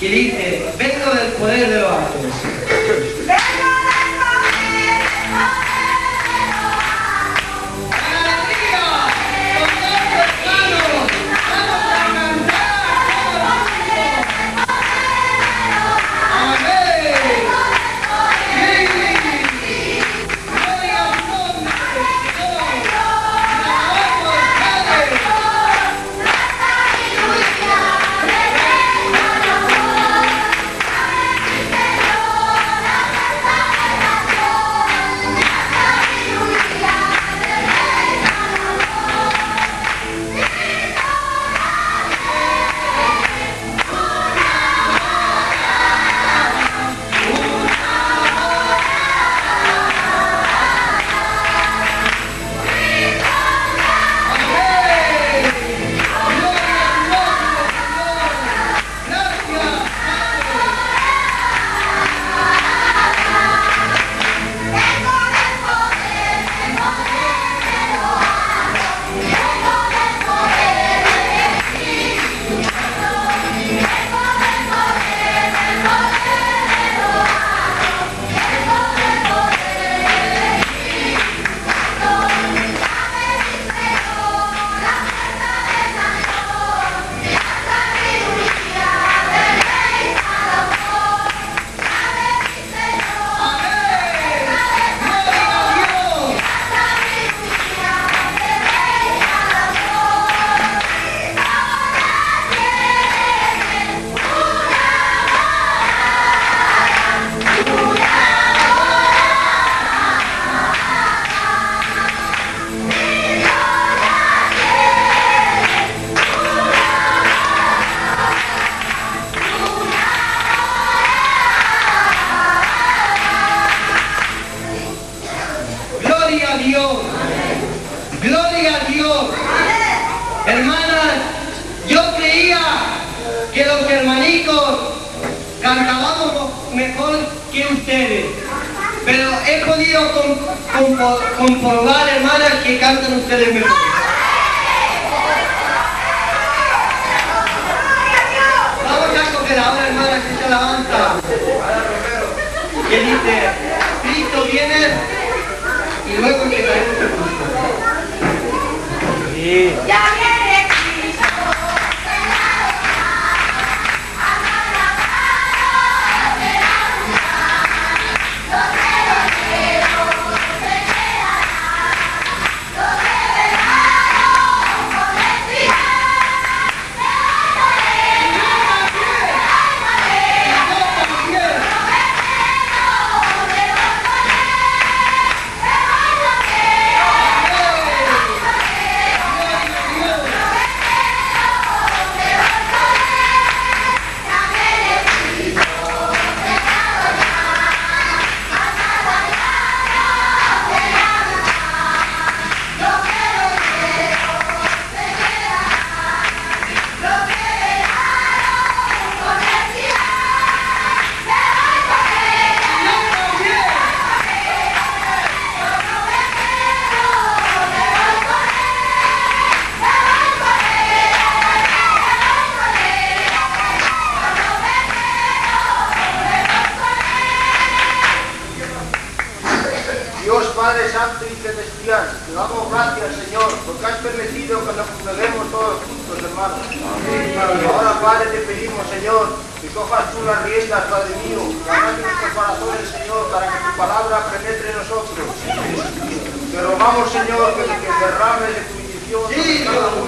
Kidding? que cantan ustedes mejor. Vamos ya con la hermana que se alabanza. Que dice, Cristo viene y luego que el culto. Sí. Derrames de tu bendición sobre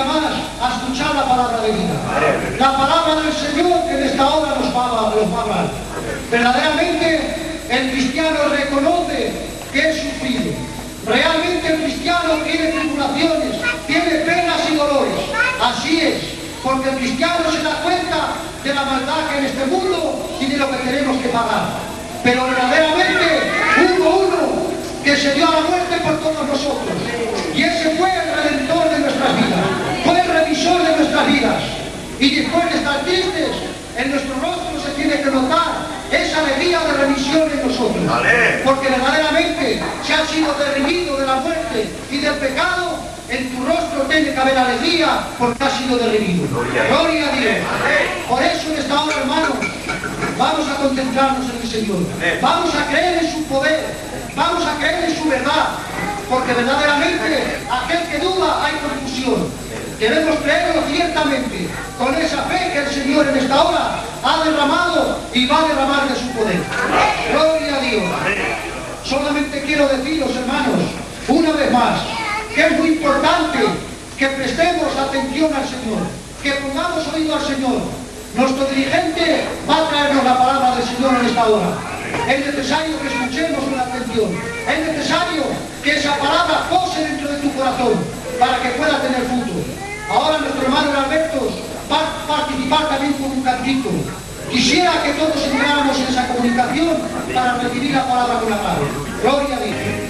más a escuchar la palabra de vida. La palabra del Señor que en esta hora nos va, a- hablar. Verdaderamente, el cristiano reconoce que es sufrido. Realmente el cristiano tiene tribulaciones, tiene penas y dolores. Así es, porque el cristiano se da cuenta de la maldad que en este mundo y de lo que tenemos que pagar. Pero verdaderamente hubo uno que se dio a la muerte por todos nosotros. Y ese fue el redentor de nuestras vidas, revisor de nuestras vidas. Y después de estar tristes, en nuestro rostro se tiene que notar esa alegría de remisión en nosotros. Porque verdaderamente se ha sido derrimido de la muerte y del pecado, en tu rostro tiene que haber alegría porque ha sido derrimido. Gloria a Dios. Por eso en esta hora, hermanos, vamos a concentrarnos en el Señor. Vamos a creer en su poder. Vamos a creer en su verdad. Porque verdaderamente aquel que duda hay confusión. Debemos creerlo ciertamente, con esa fe que el Señor en esta hora ha derramado y va a derramar de su poder. Gloria a Dios. Solamente quiero deciros, hermanos, una vez más, que es muy importante que prestemos atención al Señor, que pongamos oído al Señor. Nuestro dirigente va a traernos la palabra del Señor en esta hora. Es necesario que escuchemos con atención. Es necesario que esa palabra pose dentro de tu corazón para que pueda tener fruto. Ahora nuestro hermano Alberto va a participar también con un cantito. Quisiera que todos entráramos en esa comunicación para recibir la palabra con la mano. Gloria a Dios.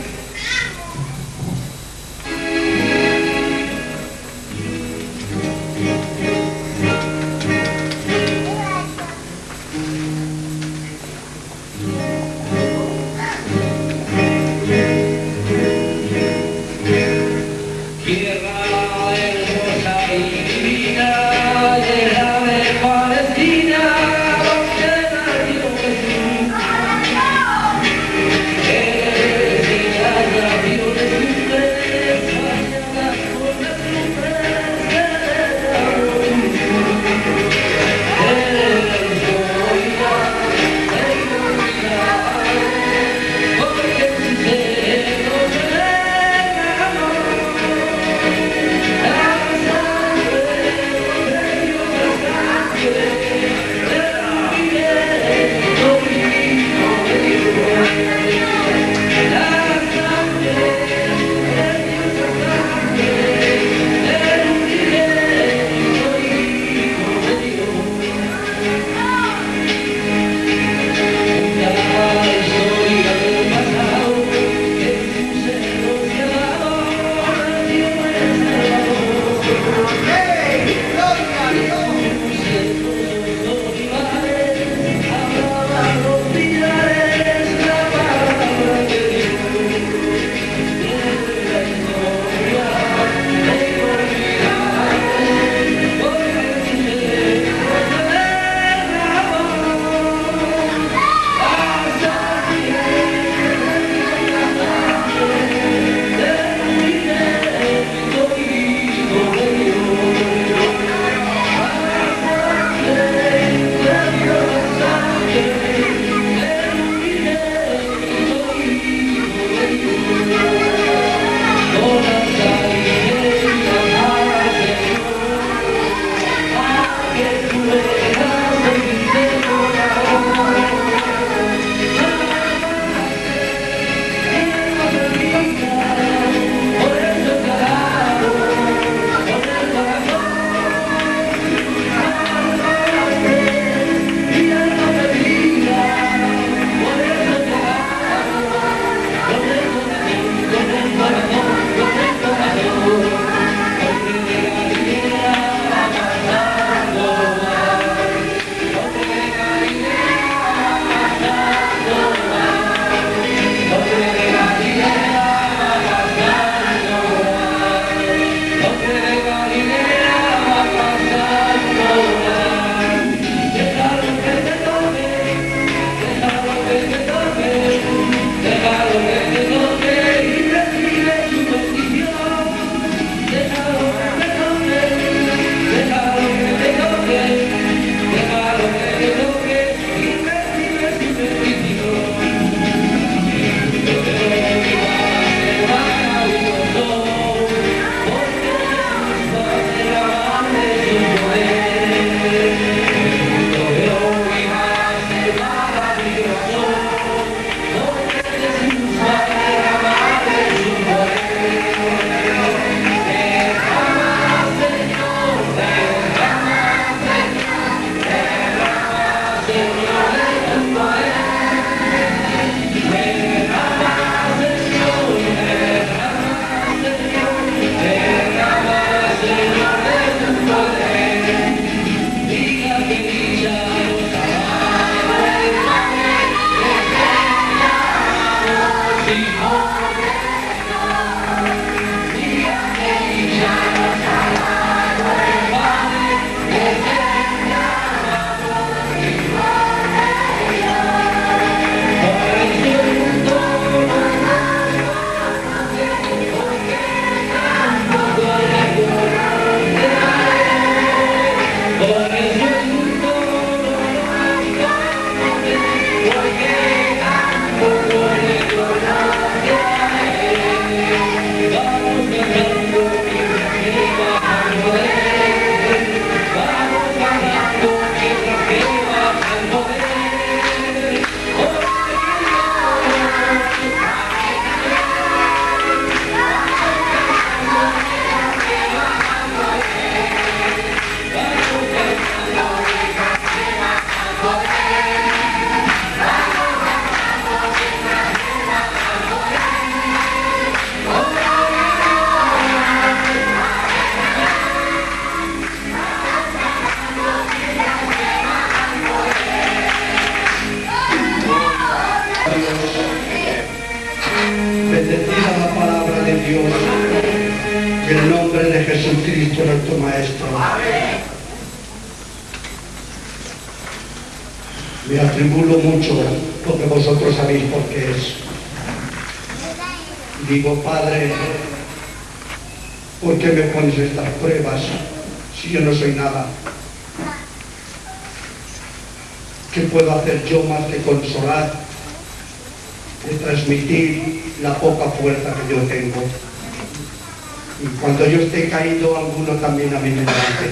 Digo, Padre, ¿por qué me pones estas pruebas si yo no soy nada? ¿Qué puedo hacer yo más que consolar, de transmitir la poca fuerza que yo tengo? Y cuando yo esté caído, alguno también a mí me levante.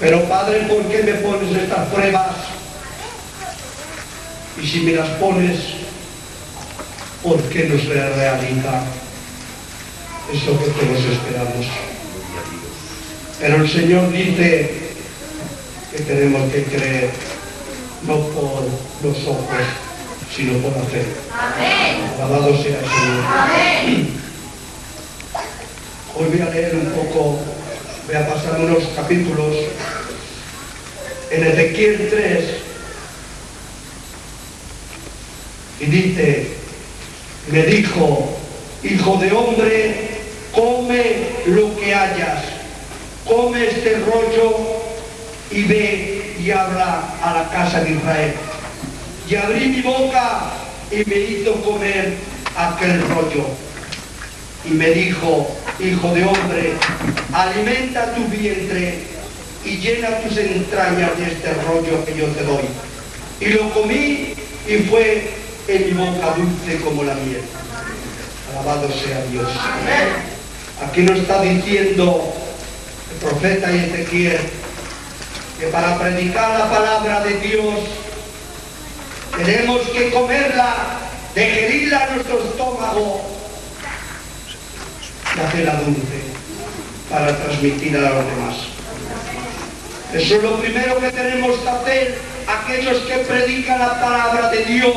Pero Padre, ¿por qué me pones estas pruebas? Y si me las pones, ¿por qué no se realiza eso que todos esperamos? Pero el Señor dice que tenemos que creer, no por los ojos, sino por la fe. Alabado sea el Señor. Hoy voy a leer un poco, voy a pasar unos capítulos en Ezequiel 3 y dice, me dijo, hijo de hombre, come lo que hayas, come este rollo y ve y habla a la casa de Israel. Y abrí mi boca y me hizo comer aquel rollo. Y me dijo, hijo de hombre, alimenta tu vientre y llena tus entrañas de este rollo que yo te doy. Y lo comí y fue en mi boca dulce como la miel. Alabado sea Dios. Aquí nos está diciendo el profeta Ezequiel que para predicar la palabra de Dios tenemos que comerla, digerirla a nuestro estómago y hacerla dulce para transmitir a los demás. Eso es lo primero que tenemos que hacer aquellos que predican la palabra de Dios.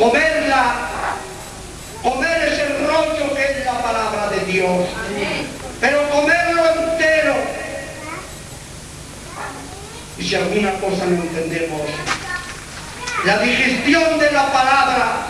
Comerla, comer ese rollo que es la palabra de Dios. Pero comerlo entero. Y si alguna cosa no entendemos, la digestión de la palabra